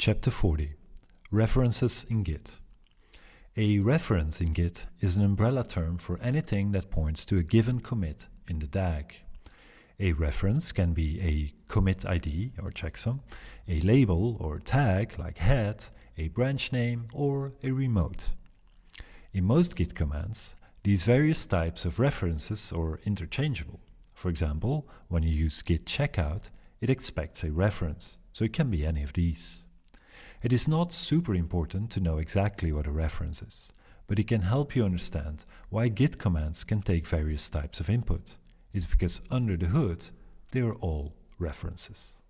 Chapter 40 References in Git A reference in Git is an umbrella term for anything that points to a given commit in the DAG. A reference can be a commit ID or checksum, a label or tag like head, a branch name, or a remote. In most Git commands, these various types of references are interchangeable. For example, when you use git checkout, it expects a reference, so it can be any of these. It is not super important to know exactly what a reference is, but it can help you understand why git commands can take various types of input. It's because under the hood, they are all references.